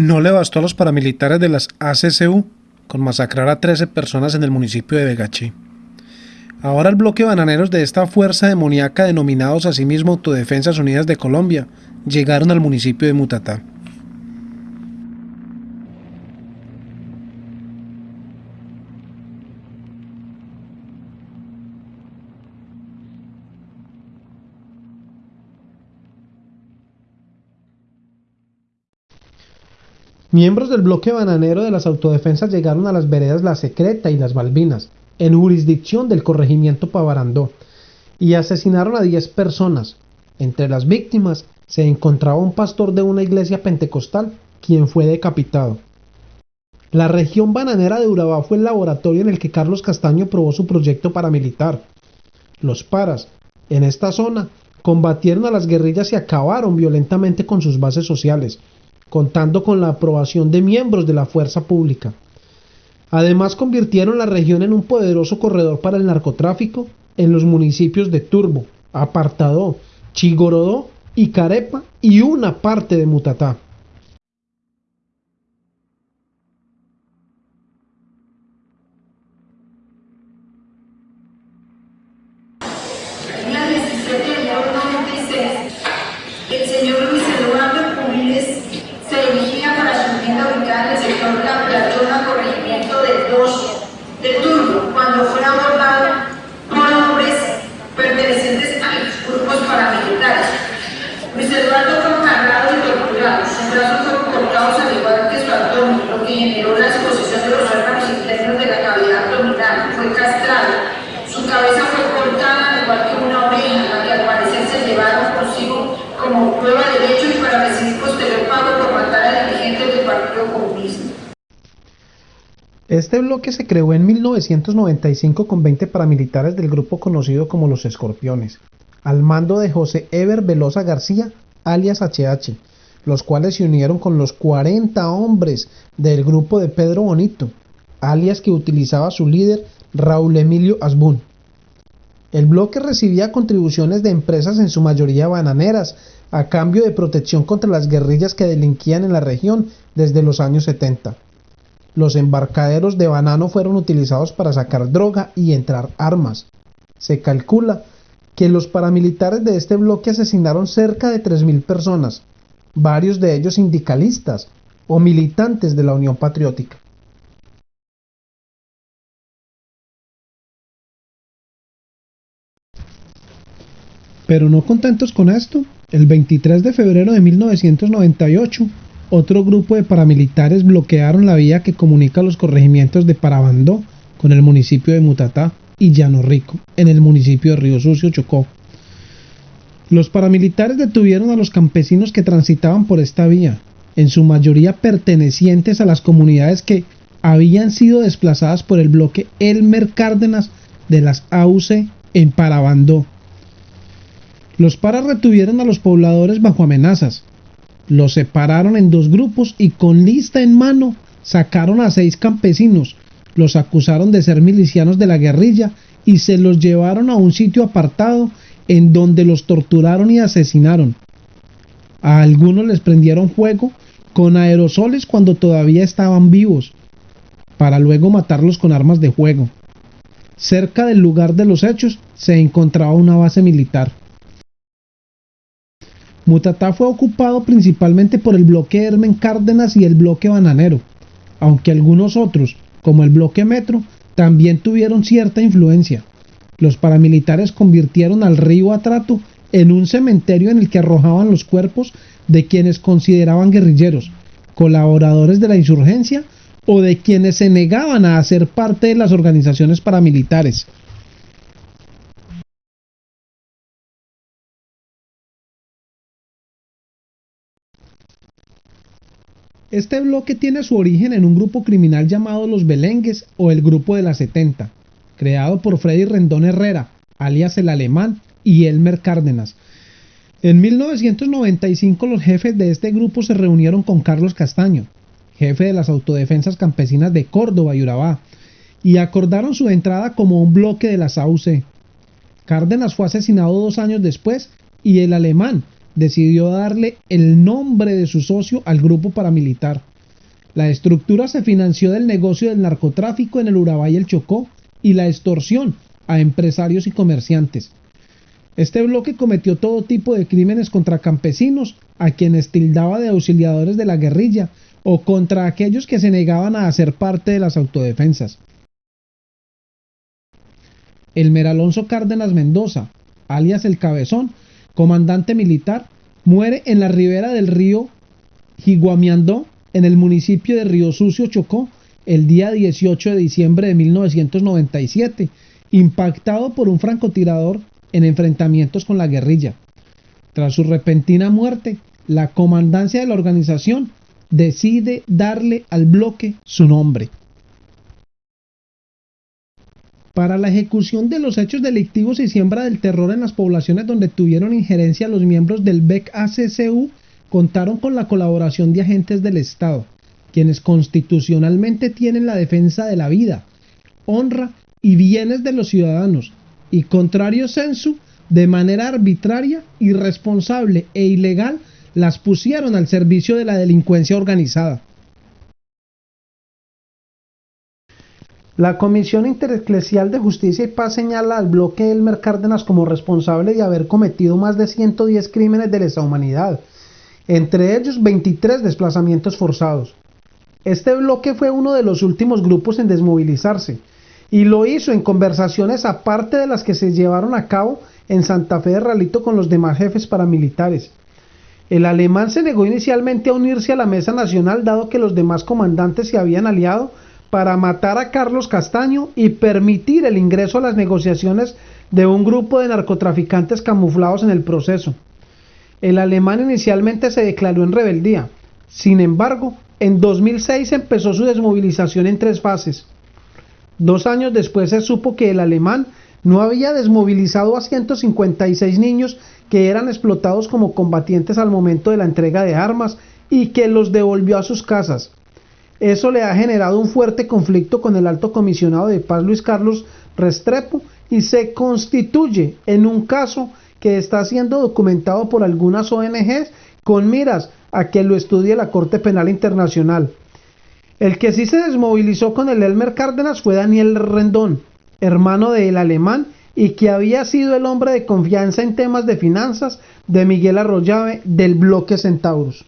No le bastó a los paramilitares de las ACCU con masacrar a 13 personas en el municipio de Vegachi. Ahora el bloque bananeros de esta fuerza demoníaca denominados a sí Autodefensas Unidas de Colombia llegaron al municipio de Mutatá. Miembros del bloque bananero de las autodefensas llegaron a las veredas La Secreta y Las Balbinas, en jurisdicción del corregimiento Pavarandó, y asesinaron a 10 personas. Entre las víctimas se encontraba un pastor de una iglesia pentecostal, quien fue decapitado. La región bananera de Urabá fue el laboratorio en el que Carlos Castaño probó su proyecto paramilitar. Los paras, en esta zona, combatieron a las guerrillas y acabaron violentamente con sus bases sociales, contando con la aprobación de miembros de la fuerza pública. Además convirtieron la región en un poderoso corredor para el narcotráfico en los municipios de Turbo, Apartadó, Chigorodó y Carepa y una parte de Mutatá. el señor Luis Eduardo Pumiles se dirigía para su vivienda ubicada en el sector La Platona, corregimiento de Dos de Turbo, cuando fue abordado por hombres pertenecientes a los grupos paramilitares. Luis Eduardo fue cargado y torturado, sus brazos fueron cortados al igual que su abdomen, lo que generó la exposición de los órganos internos de la cavidad abdominal, fue castrado, su cabeza fue cortada al igual que una oreja, la que al parecer se llevaron consigo como prueba de hecho y para recibir posterior pago por Este bloque se creó en 1995 con 20 paramilitares del grupo conocido como los Escorpiones, al mando de José Eber Velosa García, alias HH, los cuales se unieron con los 40 hombres del grupo de Pedro Bonito, alias que utilizaba su líder Raúl Emilio Asbun. El bloque recibía contribuciones de empresas en su mayoría bananeras, a cambio de protección contra las guerrillas que delinquían en la región desde los años 70. Los embarcaderos de banano fueron utilizados para sacar droga y entrar armas. Se calcula que los paramilitares de este bloque asesinaron cerca de 3.000 personas, varios de ellos sindicalistas o militantes de la Unión Patriótica. Pero no contentos con esto, el 23 de febrero de 1998, otro grupo de paramilitares bloquearon la vía que comunica los corregimientos de Parabandó con el municipio de Mutatá y Llano Rico, en el municipio de Río Sucio, Chocó. Los paramilitares detuvieron a los campesinos que transitaban por esta vía, en su mayoría pertenecientes a las comunidades que habían sido desplazadas por el bloque Elmer Cárdenas de las AUC en Parabandó. Los paras retuvieron a los pobladores bajo amenazas, los separaron en dos grupos y con lista en mano sacaron a seis campesinos, los acusaron de ser milicianos de la guerrilla y se los llevaron a un sitio apartado en donde los torturaron y asesinaron. A algunos les prendieron fuego con aerosoles cuando todavía estaban vivos, para luego matarlos con armas de fuego. Cerca del lugar de los hechos se encontraba una base militar. Mutatá fue ocupado principalmente por el bloque Hermen Cárdenas y el bloque Bananero, aunque algunos otros, como el bloque Metro, también tuvieron cierta influencia. Los paramilitares convirtieron al río Atrato en un cementerio en el que arrojaban los cuerpos de quienes consideraban guerrilleros, colaboradores de la insurgencia o de quienes se negaban a hacer parte de las organizaciones paramilitares. Este bloque tiene su origen en un grupo criminal llamado Los Belengues o el Grupo de la 70, creado por Freddy Rendón Herrera, alias el Alemán, y Elmer Cárdenas. En 1995 los jefes de este grupo se reunieron con Carlos Castaño, jefe de las autodefensas campesinas de Córdoba y Urabá, y acordaron su entrada como un bloque de las AUC. Cárdenas fue asesinado dos años después y el alemán decidió darle el nombre de su socio al grupo paramilitar. La estructura se financió del negocio del narcotráfico en el Urabá y el Chocó y la extorsión a empresarios y comerciantes. Este bloque cometió todo tipo de crímenes contra campesinos, a quienes tildaba de auxiliadores de la guerrilla, o contra aquellos que se negaban a hacer parte de las autodefensas. Elmer Alonso Cárdenas Mendoza, alias El Cabezón, comandante militar, muere en la ribera del río Jiguamiandó, en el municipio de Río Sucio, Chocó, el día 18 de diciembre de 1997, impactado por un francotirador en enfrentamientos con la guerrilla. Tras su repentina muerte, la comandancia de la organización decide darle al bloque su nombre. Para la ejecución de los hechos delictivos y siembra del terror en las poblaciones donde tuvieron injerencia los miembros del BEC-ACCU contaron con la colaboración de agentes del Estado, quienes constitucionalmente tienen la defensa de la vida, honra y bienes de los ciudadanos, y contrario censo, de manera arbitraria, irresponsable e ilegal, las pusieron al servicio de la delincuencia organizada. La Comisión Intereclesial de Justicia y Paz señala al bloque Elmer Cárdenas como responsable de haber cometido más de 110 crímenes de lesa humanidad, entre ellos 23 desplazamientos forzados. Este bloque fue uno de los últimos grupos en desmovilizarse, y lo hizo en conversaciones aparte de las que se llevaron a cabo en Santa Fe de Ralito con los demás jefes paramilitares. El alemán se negó inicialmente a unirse a la Mesa Nacional dado que los demás comandantes se habían aliado para matar a Carlos Castaño y permitir el ingreso a las negociaciones de un grupo de narcotraficantes camuflados en el proceso. El alemán inicialmente se declaró en rebeldía. Sin embargo, en 2006 empezó su desmovilización en tres fases. Dos años después se supo que el alemán no había desmovilizado a 156 niños que eran explotados como combatientes al momento de la entrega de armas y que los devolvió a sus casas. Eso le ha generado un fuerte conflicto con el alto comisionado de paz Luis Carlos Restrepo y se constituye en un caso que está siendo documentado por algunas ONGs con miras a que lo estudie la Corte Penal Internacional. El que sí se desmovilizó con el Elmer Cárdenas fue Daniel Rendón, hermano del alemán y que había sido el hombre de confianza en temas de finanzas de Miguel Arroyave del bloque Centauros.